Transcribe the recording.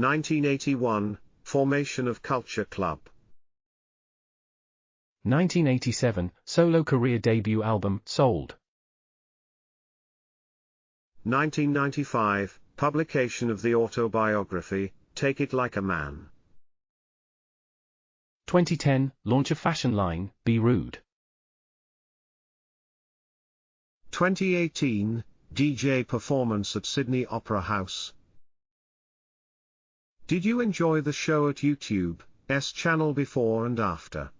1981, formation of Culture Club. 1987, solo career debut album, Sold. 1995, publication of the autobiography, Take It Like a Man. 2010, launch of fashion line, B-Rude. 2018, DJ performance at Sydney Opera House. Did you enjoy the show at YouTube, S channel before and after?